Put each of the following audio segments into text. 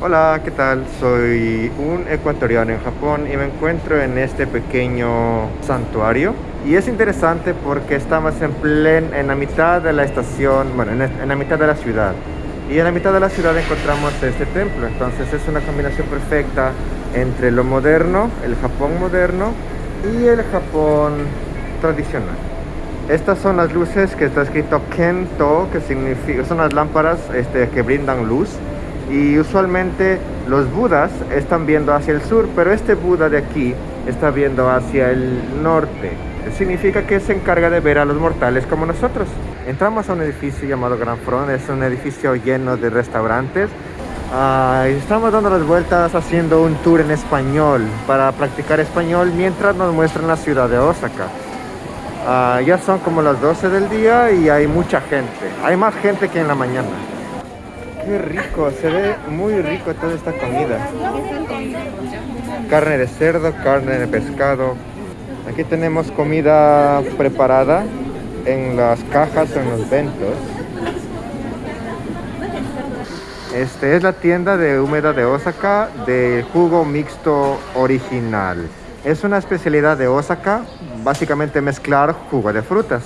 Hola, ¿qué tal? Soy un ecuatoriano en Japón y me encuentro en este pequeño santuario. Y es interesante porque estamos en plen, en la mitad de la estación, bueno, en, la mitad de la ciudad. Y en la mitad de la ciudad encontramos este templo. Entonces es una combinación perfecta entre lo moderno, el Japón moderno y el Japón tradicional. Estas son las luces que está escrito Kento, que significa, son las lámparas este, que brindan luz y usualmente los budas están viendo hacia el sur, pero este Buda de aquí está viendo hacia el norte. Significa que se encarga de ver a los mortales como nosotros. Entramos a un edificio llamado Gran Front, es un edificio lleno de restaurantes. Ah, estamos dando las vueltas haciendo un tour en español para practicar español mientras nos muestran la ciudad de Osaka. Ah, ya son como las 12 del día y hay mucha gente. Hay más gente que en la mañana. Qué rico, se ve muy rico toda esta comida. Carne de cerdo, carne de pescado. Aquí tenemos comida preparada en las cajas o en los ventos. Este es la tienda de húmeda de Osaka de jugo mixto original. Es una especialidad de Osaka, básicamente mezclar jugo de frutas.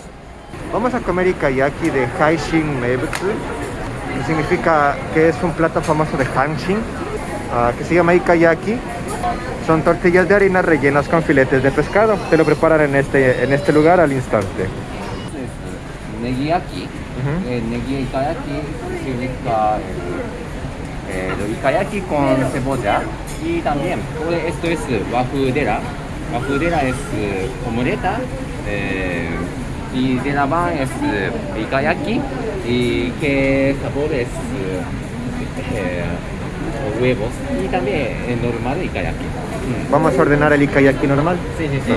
Vamos a comer ikayaki de Haishin Meibutsu que significa que es un plato famoso de Hanshin, uh, que se llama Ikayaki. Son tortillas de harina rellenas con filetes de pescado. Te lo preparan en este, en este lugar al instante. Negiyaki. Uh -huh. eh, negi ikayaki significa eh, ikayaki con cebolla. Y también, esto es wafudera. Wafudera es omeleta. Eh, y de la van es ikayaki y que sabor es eh, huevos y también el normal ikayaki. Vamos a ordenar el ikayaki normal. Sí, sí, sí.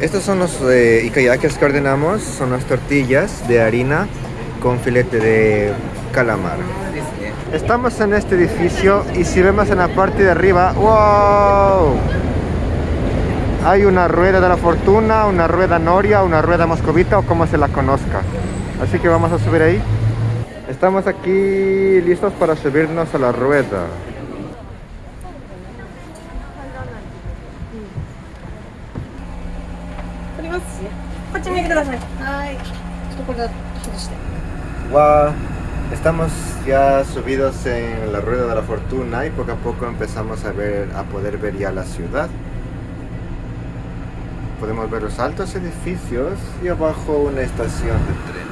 Estos son los eh, ikayakis que ordenamos, son las tortillas de harina con filete de calamar. Estamos en este edificio y si vemos en la parte de arriba, ¡wow! Hay una rueda de la fortuna, una rueda noria, una rueda moscovita o como se la conozca. Así que vamos a subir ahí. Estamos aquí listos para subirnos a la rueda. Wow. Estamos ya subidos en la rueda de la fortuna y poco a poco empezamos a ver, a poder ver ya la ciudad. Podemos ver los altos edificios y abajo una estación de tren.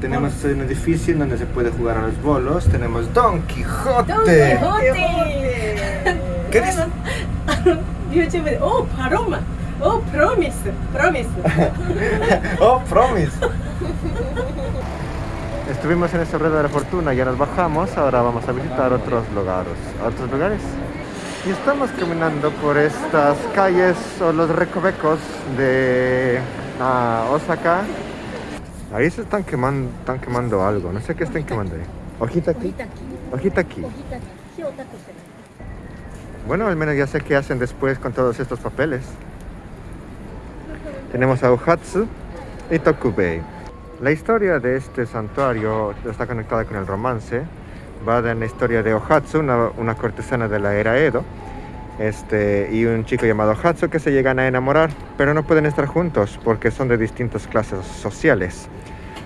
Tenemos un edificio en donde se puede jugar a los bolos. Tenemos Don Quijote. Don Quijote. ¿Qué dices? YouTube de, oh, Paloma. Oh, promise. Promise. oh, promise. Estuvimos en esta rueda de la fortuna, ya nos bajamos, ahora vamos a visitar otros lugares. Otros lugares. Y estamos caminando por estas calles o los recovecos de uh, Osaka. Ahí se están quemando, están quemando algo, no sé qué están quemando ahí. ¿Hojita aquí? Hojita aquí. Bueno, al menos ya sé qué hacen después con todos estos papeles. Tenemos a Uhatsu y Tokubei. La historia de este santuario está conectada con el romance. Va de la historia de Ohatsu, una, cortesana de la era Edo, este, y un chico llamado Hatsu que se llegan a enamorar, pero no pueden estar juntos porque son de distintas clases sociales.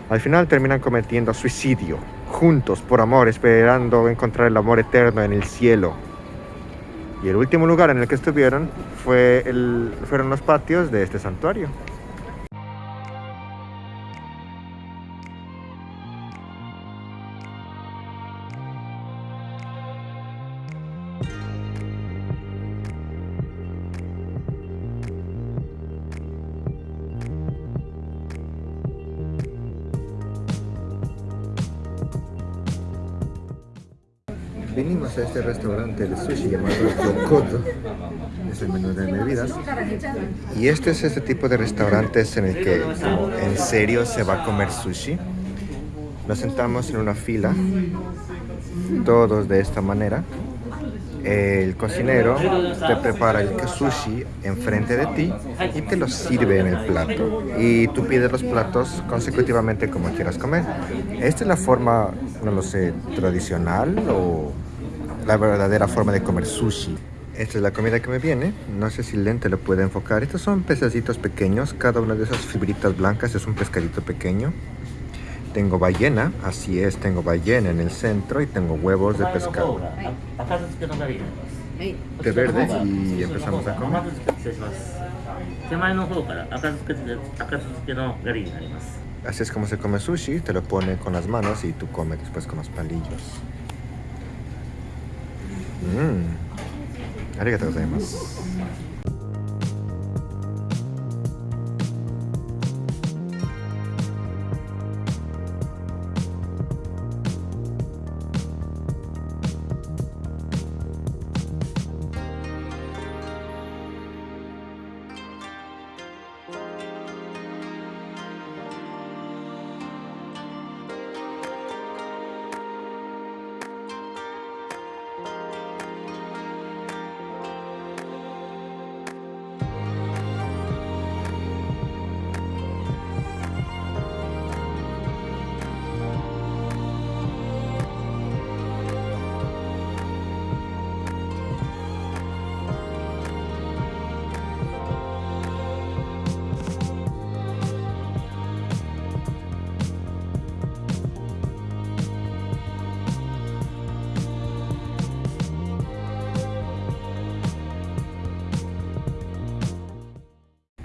Al final terminan cometiendo suicidio, juntos por amor, esperando encontrar el amor eterno en el cielo. Y el último lugar en el que estuvieron fue fueron los patios de este santuario. Venimos a este restaurante de sushi llamado Yokodo, es el menú de bebidas. Y este es este tipo de restaurantes en el que en serio se va a comer sushi. Nos sentamos en una fila, todos de esta manera. El cocinero te prepara el sushi enfrente de ti y te lo sirve en el plato. Y tú pides los platos consecutivamente como quieras comer. Esta es la forma, no lo sé, tradicional o la verdadera forma de comer sushi. Esta es la comida que me viene. No sé si el lente lo puede enfocar. Estos son pececitos pequeños. Cada una de esas fibritas blancas es un pescadito pequeño. Tengo ballena, así es, tengo ballena en el centro y tengo huevos de pescado. De verde y empezamos a comer. Así es como se come sushi, te lo pone con las manos y tú comes después con los palillos. うん。ありがとうございます。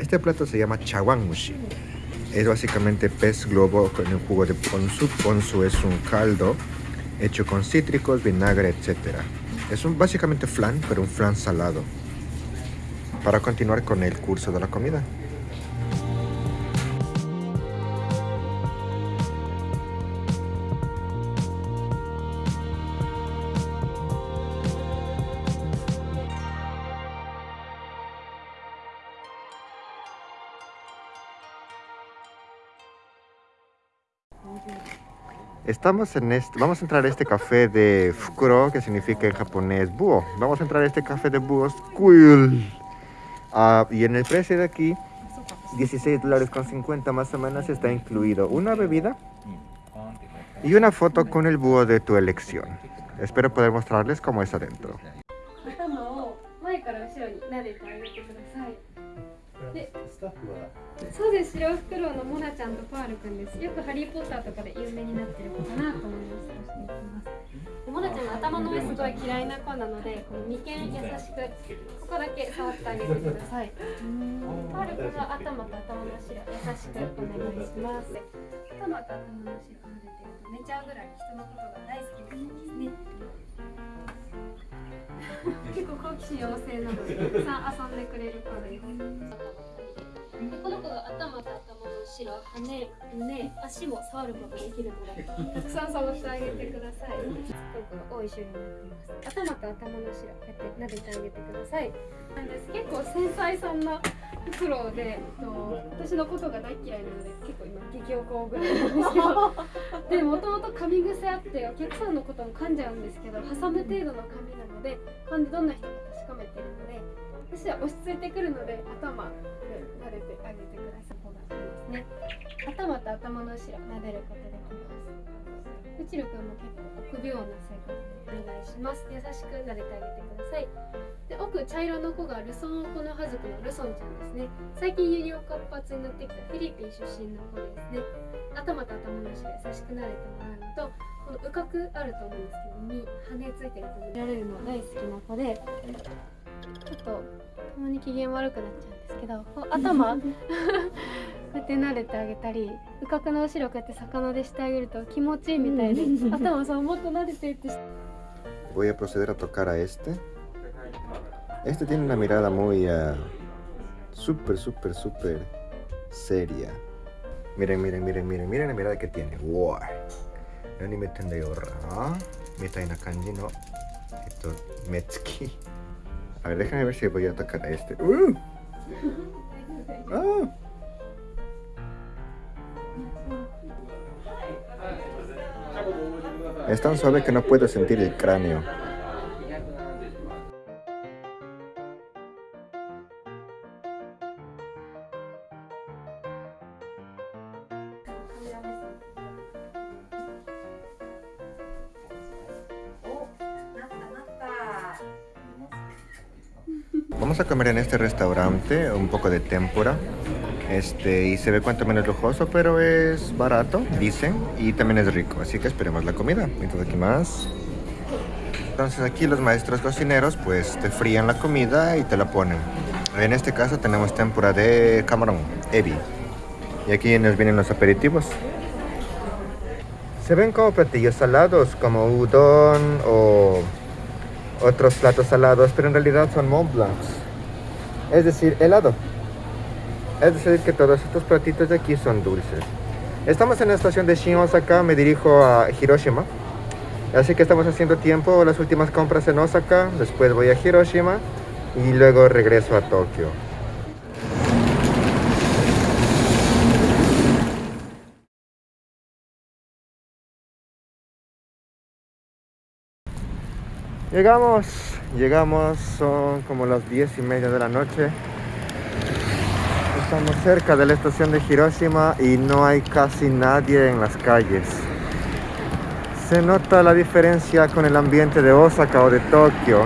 Este plato se llama chawanmushi. Es básicamente pez globo con el jugo de ponzu. Ponzu es un caldo hecho con cítricos, vinagre, etc. Es un básicamente flan, pero un flan salado. Para continuar con el curso de la comida. Estamos en este, vamos a entrar a este café de Fukuro, que significa en japonés búho. Vamos a entrar a este café de búhos, cool. Ah, y en el precio de aquí, 16 dólares con 50 más o menos, está incluido una bebida y una foto con el búho de tu elección. Espero poder mostrarles cómo es adentro. でそうです。白フクロウのモナちゃんとパールくんです。よくハリー・ポッターとかで有名になってる子かなと思います。モナちゃんの頭の上すごい嫌いな子なのでこの眉間優しくここだけ触ってあげてください。パールくんは頭と頭の後ろ優しくお願いします。頭と頭の後ろ撫でてると寝ちゃうぐらい人のことが大好きな子ですね。結構好奇心旺盛なのでたくさん遊んでくれる子ですが頭と頭の後ろ、羽、胸、足も触ることができるので、たくさん触ってあげてください。この子が多い種類になっています。頭と頭の後ろ、こうやって撫でてあげてください。なんです結構繊細さんなフクロウで、と私のことが大嫌いなので、結構今激おこぐらいなんですけど、でもともと噛み癖あってお客さんのことも噛んじゃうんですけど、挟む程度の噛みなので、噛んでどんな人か確かめてるので、私は落ち着いてくるので頭で撫でてあげてください。方がいいですね頭と頭の後ろ撫でることできます。うちるくんも結構臆病な性格でお願いします。優しく撫でてあげてください。で奥茶色の子がルソンオコノハズクのルソンちゃんですね。最近輸入活発になってきたフィリピン出身の子ですね。頭と頭の後ろ優しく撫でてもらうのとこの羽角あると思うんですけどに羽ついてる子見られるの大好きな子でちょっとたまに機嫌悪くなっちゃうんですけど頭こうやって撫でてあげたり羽角の後ろこうやって魚でしてあげると気持ちいいみたいで頭さもっと撫でてって Voy a proceder a tocar a este. Este tiene una mirada muy uh, súper, súper, súper seria. Miren, miren, miren, miren, miren la mirada que tiene. Wow. 何見てんだよ、らみたいな感じの、えっと、目つき。A ver, déjame ver si voy a tocar a este. ¡Uh! ¡Ah! Es tan suave que no puedo sentir el cráneo. Vamos a comer en este restaurante un poco de tempura. Este, y se ve cuanto menos lujoso, pero es barato, dicen, y también es rico. Así que esperemos la comida. Entonces aquí más. Entonces aquí los maestros cocineros pues te frían la comida y te la ponen. En este caso tenemos tempura de camarón, ebi. Y aquí nos vienen los aperitivos. Se ven como platillos salados, como udon o otros platos salados, pero en realidad son Mont Blancs. Es decir, helado. Es decir, que todos estos platitos de aquí son dulces. Estamos en la estación de Shin Osaka, me dirijo a Hiroshima. Así que estamos haciendo tiempo, las últimas compras en Osaka, después voy a Hiroshima y luego regreso a Tokio. Llegamos, llegamos, son como las 10 y media de la noche. Estamos cerca de la estación de Hiroshima y no hay casi nadie en las calles. Se nota la diferencia con el ambiente de Osaka o de Tokio.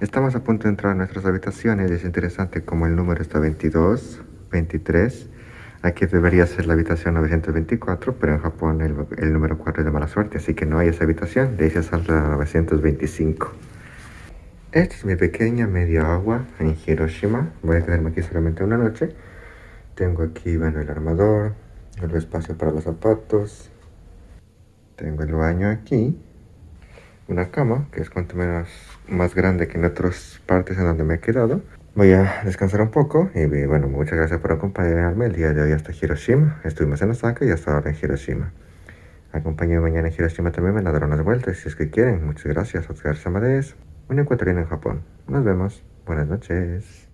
Estamos a punto de entrar a nuestras habitaciones. Es interesante como el número está 22, 23. Aquí debería ser la habitación 924, pero en Japón el, el número 4 es de mala suerte, así que no hay esa habitación. Ahí se salta la 925. Esta es mi pequeña media agua en Hiroshima. Voy a quedarme aquí solamente una noche. Tengo aquí, bueno, el armador, el espacio para los zapatos. Tengo el baño aquí. Una cama, que es cuanto menos más grande que en otras partes en donde me he quedado. Voy a descansar un poco y bueno, muchas gracias por acompañarme el día de hoy hasta Hiroshima. Estuvimos en Osaka y hasta ahora en Hiroshima. Acompáñenme mañana en Hiroshima también, me darán unas vueltas si es que quieren. Muchas gracias, Oscar Samadeus un ecuatoriano en Japón. Nos vemos. Buenas noches.